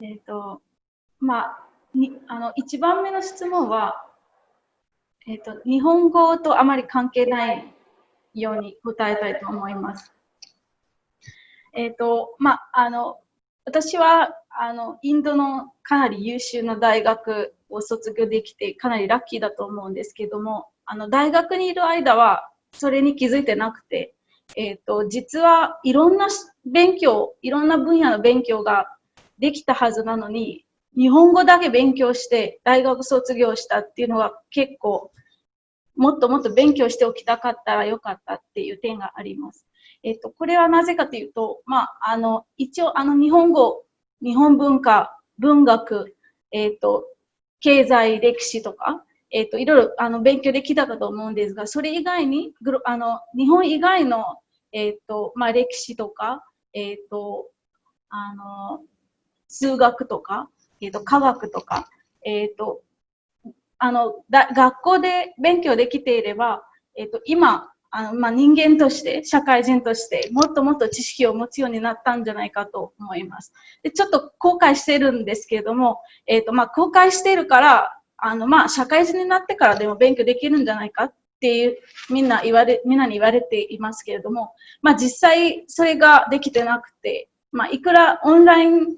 えっ、ー、と、まあ、にあの1番目の質問は、えっ、ー、と、日本語とあまり関係ないように答えたいと思います。えっ、ー、と、まあ、あの、私は、あの、インドのかなり優秀な大学を卒業できて、かなりラッキーだと思うんですけども、あの、大学にいる間は、それに気づいてなくて、えっ、ー、と、実はいろんな勉強、いろんな分野の勉強ができたはずなのに、日本語だけ勉強して大学卒業したっていうのが結構、もっともっと勉強しておきたかったらよかったっていう点があります。えっ、と、これはなぜかというと、まあ、あの、一応、あの、日本語、日本文化、文学、えっ、と、経済、歴史とか、えっ、と、いろいろ、あの、勉強できたかと思うんですが、それ以外に、あの、日本以外の、えっ、と、まあ、歴史とか、えっ、と、あの、数学とか、えっ、と、科学とか、えっ、と、あのだ、学校で勉強できていれば、えっ、と、今、あのまあ、人間として、社会人として、もっともっと知識を持つようになったんじゃないかと思います。でちょっと後悔してるんですけれども、えっ、と、まあ、後悔してるから、あの、まあ、社会人になってからでも勉強できるんじゃないかっていう、みんな言われ、みんなに言われていますけれども、まあ、実際それができてなくて、まあ、いくらオンライン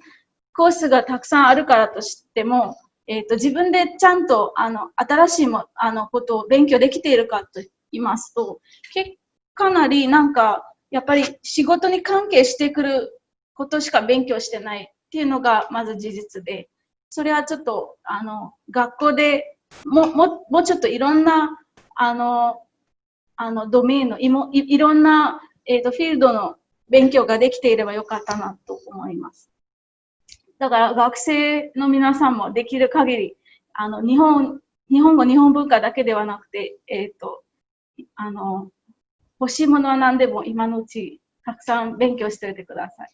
コースがたくさんあるからとしても、えっ、ー、と、自分でちゃんと、あの、新しいも、あの、ことを勉強できているかと言いますと、けかなりなんか、やっぱり仕事に関係してくることしか勉強してないっていうのがまず事実で、それはちょっと、あの、学校でも、も、もうちょっといろんな、あの、あの、ドメインのいもいいろんな、えっ、ー、と、フィールドの勉強ができていればよかったなと思います。だから学生の皆さんもできる限り、あの、日本、日本語、日本文化だけではなくて、えっ、ー、と、あの、欲しいものは何でも今のうちたくさん勉強しておいてください。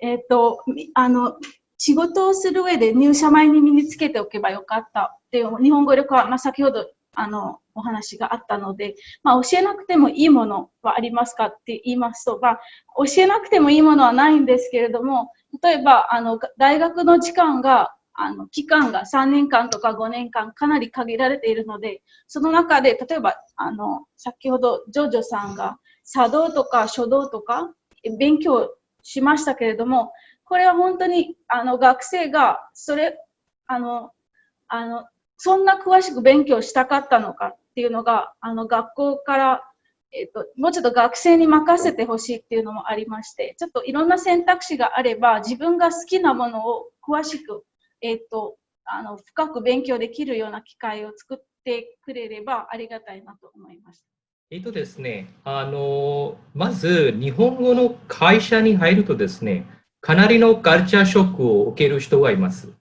えっ、ー、と、あの、仕事をする上で入社前に身につけておけばよかったっていう日本語力は、まあ、先ほどあのお話があったので、まあ、教えなくてもいいものはありますかって言いますと、まあ、教えなくてもいいものはないんですけれども、例えばあの大学の時間があの期間が3年間とか5年間かなり限られているので、その中で例えばあの先ほどジョジョさんが茶道とか書道とか勉強しましたけれども、これは本当にあの学生がそれあのあのそんな詳しく勉強したかったのかっていうのがあの学校からえっと、もうちょっと学生に任せてほしいっていうのもありまして、ちょっといろんな選択肢があれば、自分が好きなものを詳しくえっ、ー、と、あの、深く勉強できるような機会を作ってくれればありがたいなと思います。えっとですね、あの、まず日本語の会社に入るとですね、かなりのカルチャーショックを受ける人がいます。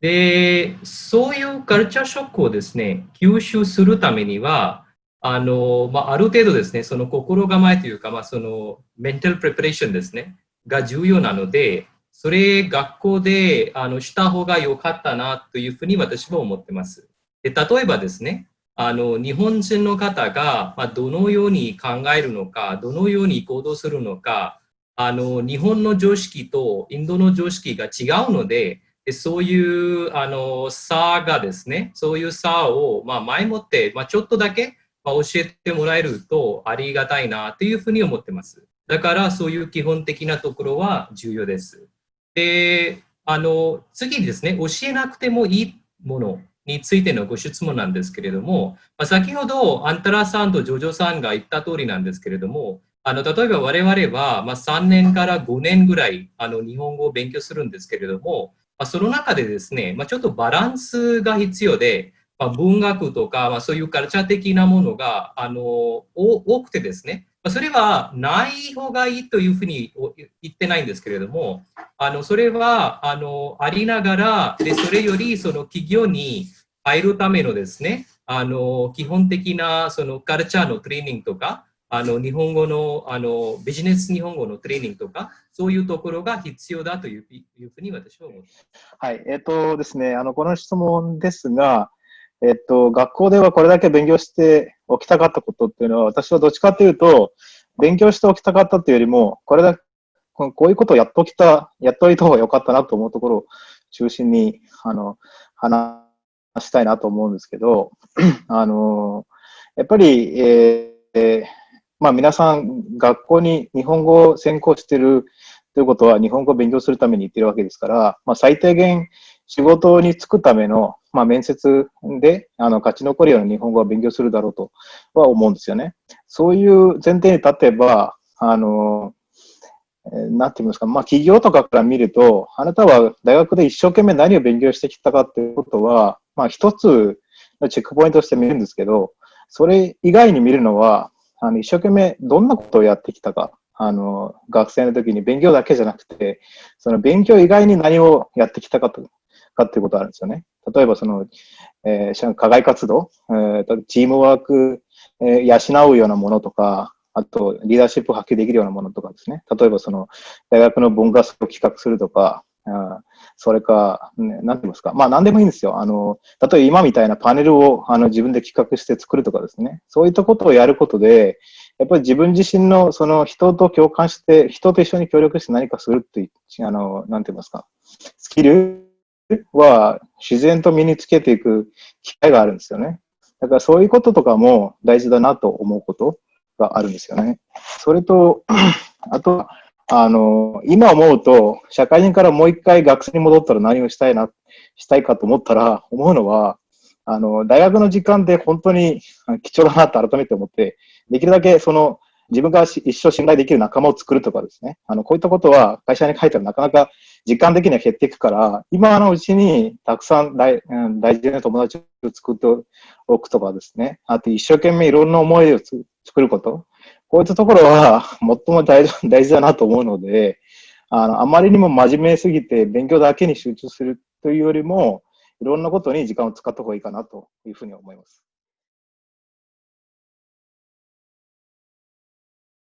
で、そういうカルチャーショックをですね、吸収するためには、あの、まあ、ある程度ですね、その心構えというか、まあ、そのメンタルプレパレーションですね、が重要なので、それ学校であのした方が良かったなというふうに私は思ってます。で例えばですね、あの日本人の方が、まどのように考えるのか、どのように行動するのか、あの日本の常識とインドの常識が違うので、でそういうあの差がですね、そういう差を、ま前もって、まちょっとだけ、ま教えてもらえるとありがたいなというふうに思ってます。だからそういう基本的なところは重要です。で、あの、次にですね、教えなくてもいいものについてのご質問なんですけれども、まあ、先ほどアンタラさんとジョジョさんが言った通りなんですけれども、あの例えば我々は、ま、3年から5年ぐらいあの日本語を勉強するんですけれども、まあ、その中でですね、まあ、ちょっとバランスが必要で、まあ、文学とか、まあ、そういうカルチャー的なものがあの多くてですね、まそれはない方がいいというふうに言ってないんですけれども、あのそれはあのありながらで、それよりその企業に入るためのですね、あの基本的なそのカルチャーのトレーニングとか、あの日本語のあのビジネス日本語のトレーニングとか、そういうところが必要だというふうに私は思います。はい、えっ、ー、とですね、あのこの質問ですが、えっと、学校ではこれだけ勉強しておきたかったことっていうのは、私はどっちかというと、勉強しておきたかったというよりも、これだこういうことをやっときた、やっといた方がよかったなと思うところを中心に、あの、話したいなと思うんですけど、あの、やっぱり、えー、まあ皆さん学校に日本語を専攻してるということは日本語を勉強するために行ってるわけですから、まあ最低限仕事に就くための、まあ、面接であの勝ち残るような日本語を勉強するだろうとは思うんですよね。そういう前提に立てば、あの、なんて言いますか、まあ、企業とかから見ると、あなたは大学で一生懸命何を勉強してきたかっていうことは、まあ、一つのチェックポイントとして見るんですけど、それ以外に見るのは、あの一生懸命どんなことをやってきたか、あの、学生の時に勉強だけじゃなくて、その勉強以外に何をやってきたかとかっていうことあるんですよね。例えばその、えー、課外活動、えー、チームワーク、えー、養うようなものとか、あと、リーダーシップを発揮できるようなものとかですね。例えば、その、大学の文化祭を企画するとか、あそれか、ね、なんて言いますか。まあ、なんでもいいんですよ。あの、例えば今みたいなパネルをあの自分で企画して作るとかですね。そういったことをやることで、やっぱり自分自身のその人と共感して、人と一緒に協力して何かするっていう、あの、なんて言いますか。スキルは自然と身につけていく機会があるんですよね。だからそういうこととかも大事だなと思うことがあるんですよね。それと、あと、あの、今思うと、社会人からもう一回学生に戻ったら何をしたいな、したいかと思ったら、思うのは、あの、大学の時間で本当に貴重だなと改めて思って、できるだけその、自分が一生信頼できる仲間を作るとかですね。あの、こういったことは会社に書いたらなかなか時間的には減っていくから、今のうちにたくさん大,、うん、大事な友達を作っておくとかですね。あと一生懸命いろんな思いを作ること。こういったところは最も大事大事だなと思うので、あの、あまりにも真面目すぎて勉強だけに集中するというよりも、いろんなことに時間を使った方がいいかなというふうに思います。